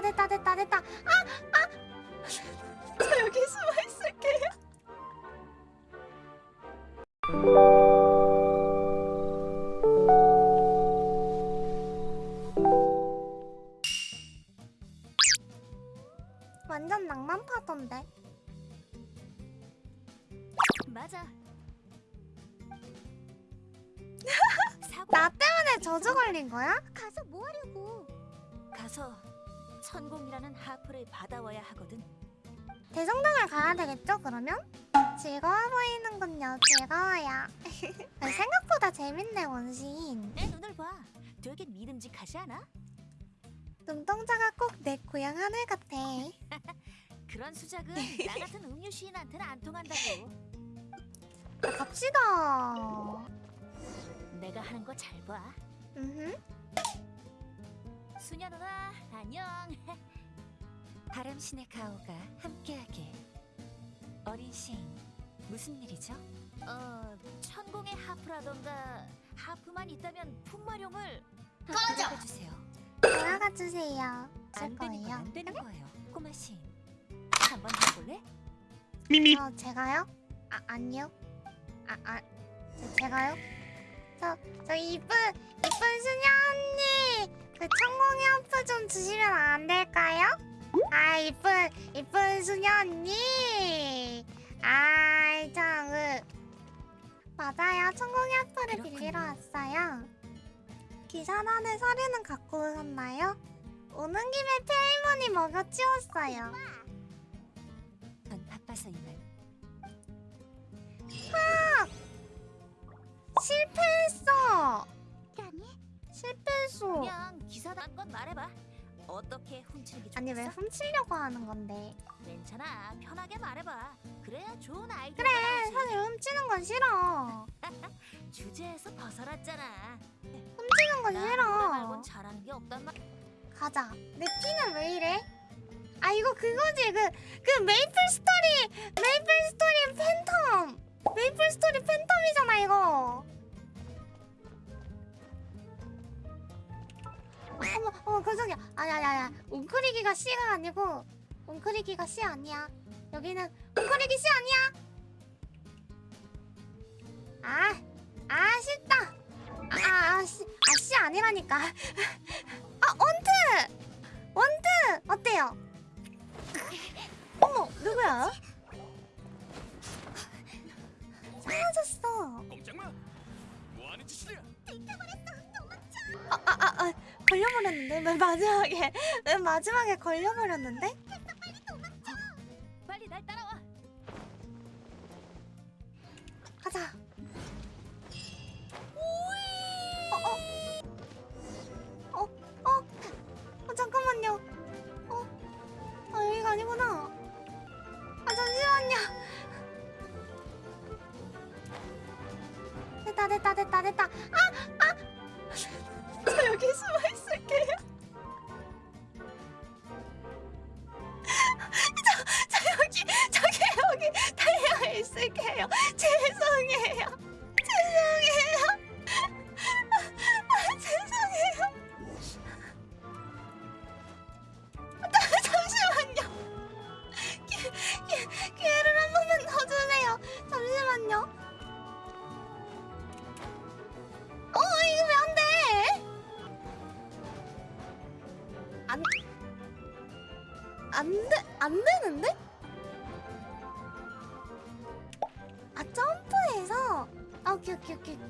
됐다 됐다 됐다 됐다 아 아 저 여기 숨어 있을게요 완전 낭만파던데 맞아. 나 때문에 저주 걸린 거야? 가서 뭐 하려고? 가서 천공이라는 하프를 받아와야 하거든. 대성당을 가야 되겠죠 그러면? 즐거워 보이는군요 즐거워요 생각보다 재밌네 원신 내 눈을 봐. 되게 믿음직하지 않아? 눈동자가 꼭 내 고향 하늘 같아 그런 수작은 나 같은 음유 시인한테는 안 통한다고. 자, 갑시다 내가 하는 거 잘 봐. 음흠. 수녀 누나 안녕. 바람신의 가오가 함께하길 어린 시인 무슨 일이죠? 어 천공의 하프라던가 하프만 있다면 풍마룡을 꺼져! 주세요 돌아가 주세요 줄안 되는 건 거예요 안 되는 거예요 꼬마 시인 한번 해볼래? 어 제가요? 아 아니요 아 아 제가요? 저 저 이쁜 이쁜 수녀 언니 그 천공이 아프 좀 주시면 안 될까요? 아 이쁜 이쁜 수녀 언니 아이 참그 맞아요. 천공이 아프를 빌리러. 왔어요. 기사단의 서류는 갖고 오셨나요? 오는 김에 페이머니 먹여 치웠어요. 전 바빠서 이만. 실패했어. 아니 실패했어 그냥 기사단 건 말해봐. 어떻게 훔치는 게 좋겠어? 아니 왜 훔치려고 하는 건데 괜찮아 편하게 말해봐. 그래야 좋은 아이디어. 그래 사실 훔치는 건 싫어 주제에서 벗어났잖아. 훔치는 건 싫어 말곤 잘하는 게 없단 말. 가자 내 피는 왜 이래? 아 이거 그거지 그 그 메이플 스토리 메이플 스토리 팬텀 메이플 스토리 팬텀이잖아 이거 어머 어머 깜짝이야. 아니 웅크리기가 C가 아니고 웅크리기가 C 아니야. 여기는 웅크리기 C 아니야. 아, 아 쉽다. 아, 아, 아, C 아니라니까. 아 원트! 원트! 어때요? 어머 누구야? 사라졌어. 꼼짝마! 뭐하는 짓이냐? 아, 아, 걸려버렸는데? 맨 마지막에 맨 마지막에 걸려버렸는데? 빨리 날 따라와. 가자. 어 어 어, 어, 어, 잠깐만요. 어, 아 여기가 아니구나. 아 잠시만요. 됐다 됐다 됐다 됐다. 아아 아 오케이 오케이 오케이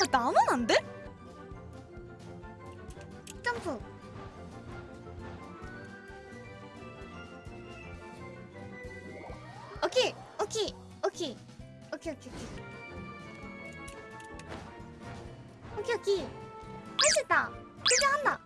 육 아, 나만 안 돼? 점프 오케이 오케이 오케이 오케이 오케이 오케이 오케이 오케이 할수 있다 드디어 한다.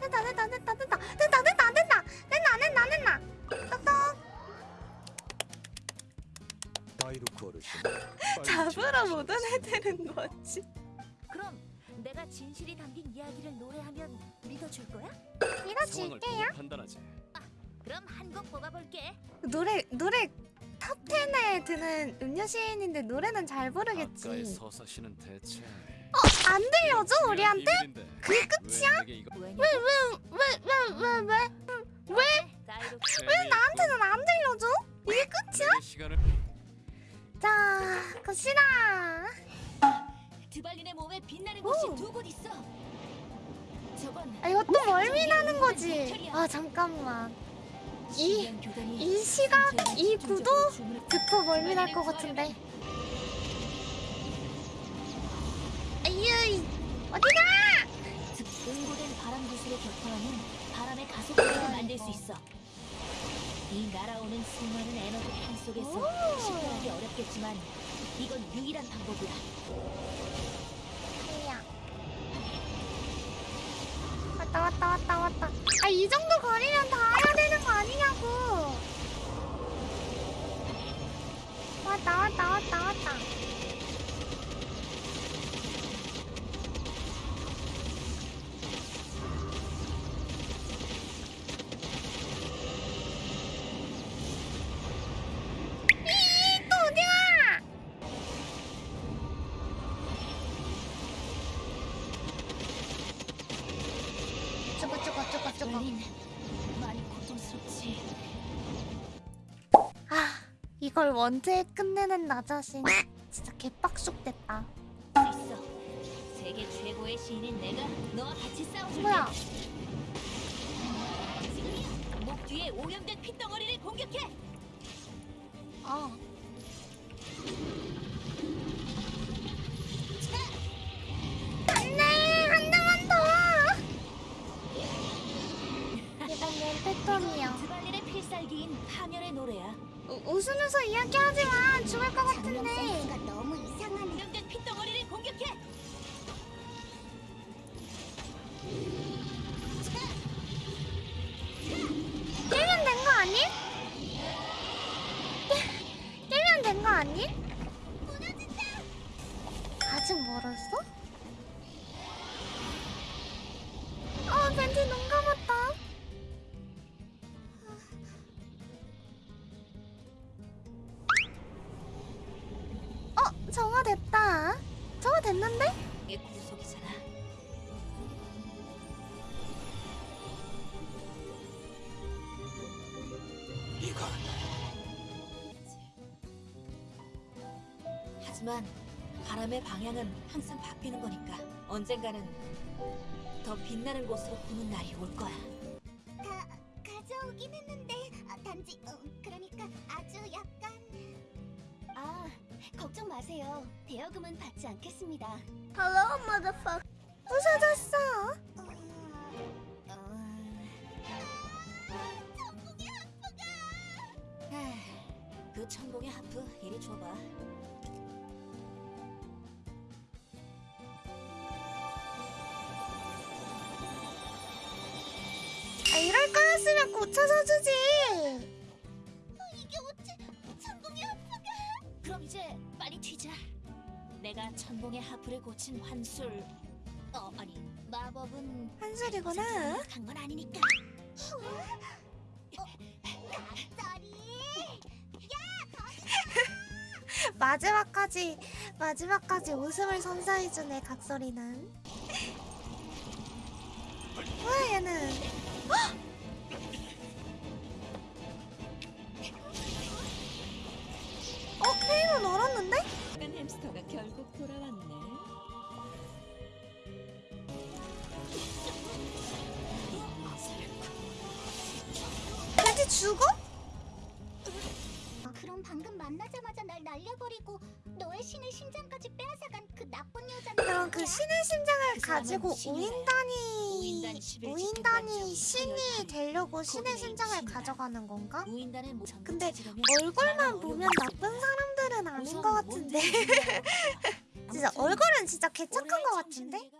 됐다 됐다 됐다 됐다 됐다 됐다 됐다. 됐다 됐다 됐다 똑똑 잡으러. 못 오해되는 거지. 진실이 담긴 이야기를 노래하면 믿어줄 거야? 믿어줄게요. 판단하지. 그럼 한 곡 뽑아볼게. 노래 노래 top 10에 드는 음유 시인인데 노래는 잘 부르겠지. 서사시는 대체 안 들려줘 우리한테? 그게 끝이야? 왜 왜냐? 왜왜 왜 왜? 왜? 나한테는 안 들려줘? 이게 끝이야? 자 갑시다. 드발린의 몸에 빛나는 곳이 두 곳 있어. 저건 아 이거 또 멀미 나는 거지. 아 잠깐만. 이 이 시각 이 구도 듣고 멀미 날 것 같은데. 아유 어디가? 즉 응고된 바람 구슬의 격파하면 바람의 가속도를 만들 수 있어. 이 날아오는 수많은 에너지 판 속에서 식별하기 어렵겠지만 이건 유일한 방법이야. 아니야. 왔다 왔다 왔다 왔다. 아 이 정도 거리면 다 해야 되는 거 아니냐고. 왔다 왔다 왔다 왔다. 이걸 원체에 끝내는 나 자신 진짜 개빡쑥 됐다. 수 있어. 세계 최고의 시인인 내가 너와 같이 싸워줄게. 뭐야? 목 뒤에 오염된 핏덩어리를 공격해. 어. 됐다. 정화 됐는데? 이게 구속이잖아. 이건 하지만 바람의 방향은 항상 바뀌는 거니까 언젠가는 더 빛나는 곳으로 부는 날이 올 거야. 마세요 대여금은 받지 않겠습니다 Hello motherfucker 부서졌어. 그 천공의 하프 이리 줘봐. 아, 이럴 거였으면 고쳐서 주지. 이게 어째 천공이 아프게 그럼 이제 빨리 튀자. 내가 천공의 하프를 고친 환술. 어 아니 마법은 한술이구나. 간건 아니니까. 쏘리 마지막까지 마지막까지 웃음을 선사해주네 각설이는. 뭐야 얘는? 헉! 죽어? 그럼 방금 만나자마자 날 날려버리고 너의 신의 심장까지 빼앗아간 그 나쁜 여자는 그럼 그 신의 심장을 그 가지고. 우인단이 우인단 11 우인단이 신이. 되려고 신의 심장을. 가져가는 건가? 전부 근데 얼굴만 보면 나쁜. 사람들은 아닌 것 같은데 진짜 얼굴은 진짜 개척한 것 같은데?